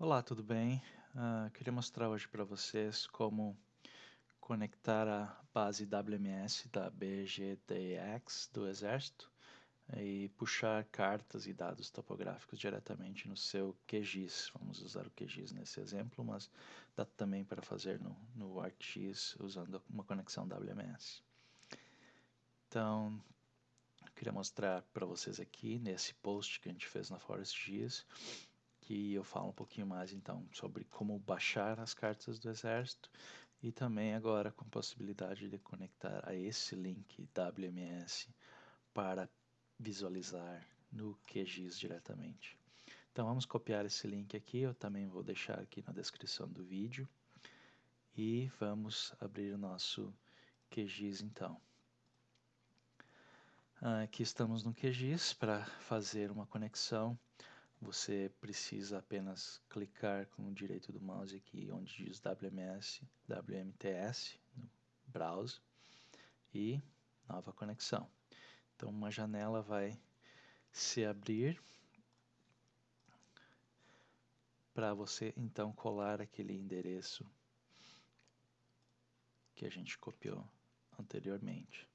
Olá, tudo bem? Uh, queria mostrar hoje para vocês como conectar a base WMS da BGDX do Exército e puxar cartas e dados topográficos diretamente no seu QGIS. Vamos usar o QGIS nesse exemplo, mas dá também para fazer no, no ArcGIS usando uma conexão WMS. Então, queria mostrar para vocês aqui nesse post que a gente fez na ForestGIS que eu falo um pouquinho mais então sobre como baixar as cartas do exército e também agora com possibilidade de conectar a esse link WMS para visualizar no QGIS diretamente. Então vamos copiar esse link aqui, eu também vou deixar aqui na descrição do vídeo e vamos abrir o nosso QGIS então. Aqui estamos no QGIS para fazer uma conexão você precisa apenas clicar com o direito do mouse aqui onde diz WMS, WMTS no browser e nova conexão. Então uma janela vai se abrir para você então colar aquele endereço que a gente copiou anteriormente.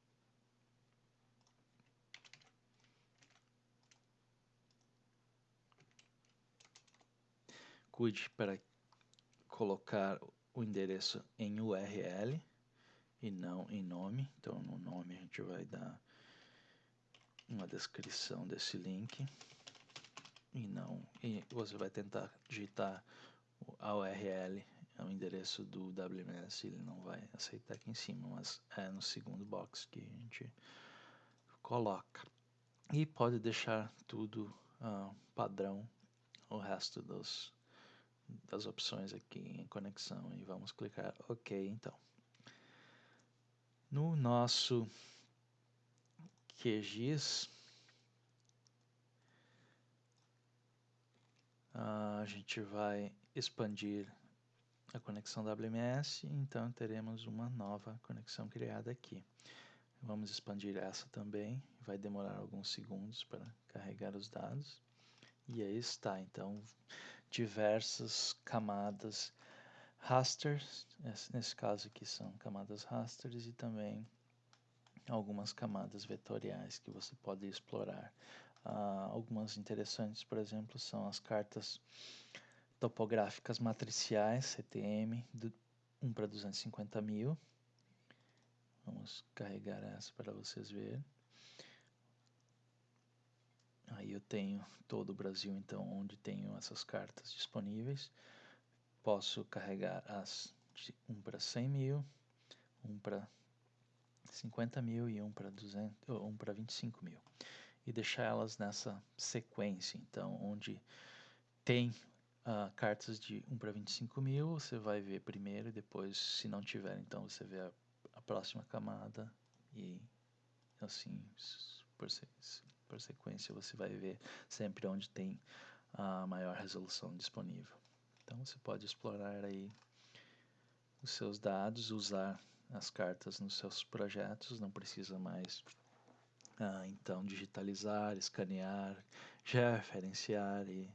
Cuide para colocar o endereço em URL e não em nome. Então, no nome a gente vai dar uma descrição desse link e não e você vai tentar digitar a URL é o endereço do WMS ele não vai aceitar aqui em cima mas é no segundo box que a gente coloca e pode deixar tudo uh, padrão o resto dos das opções aqui em conexão e vamos clicar OK então. No nosso QGIS, a gente vai expandir a conexão WMS, então teremos uma nova conexão criada aqui. Vamos expandir essa também, vai demorar alguns segundos para carregar os dados. E aí está, então diversas camadas rasters, nesse caso aqui são camadas rasters e também algumas camadas vetoriais que você pode explorar. Uh, algumas interessantes, por exemplo, são as cartas topográficas matriciais, CTM, do 1 para 250 mil. Vamos carregar essa para vocês verem. Aí eu tenho todo o Brasil, então, onde tenho essas cartas disponíveis. Posso carregar as de 1 para 100 mil, 1 para 50 mil e 1 para 200, 1 para 25 mil. E deixar elas nessa sequência, então, onde tem uh, cartas de 1 para 25 mil, você vai ver primeiro e depois, se não tiver, então você vê a, a próxima camada e assim por, por sequência você vai ver sempre onde tem a maior resolução disponível. Então você pode explorar aí os seus dados, usar as cartas nos seus projetos, não precisa mais ah, então digitalizar, escanear, referenciar e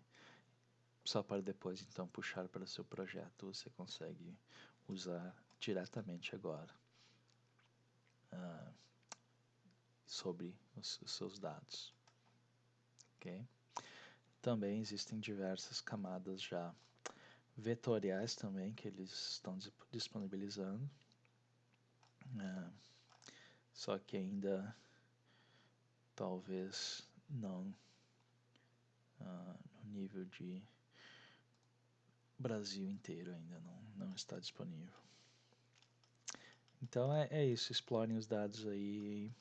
só para depois então puxar para o seu projeto você consegue usar diretamente agora. Ah, sobre os, os seus dados. Okay? Também existem diversas camadas já vetoriais também que eles estão disponibilizando. É, só que ainda talvez não uh, no nível de Brasil inteiro ainda não, não está disponível. Então é, é isso, explorem os dados aí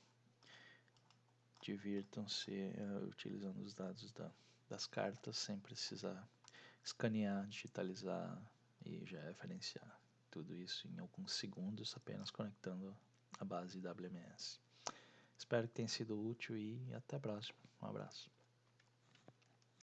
divirtam-se uh, utilizando os dados da, das cartas sem precisar escanear, digitalizar e já referenciar tudo isso em alguns segundos apenas conectando a base WMS. Espero que tenha sido útil e até a próxima. Um abraço.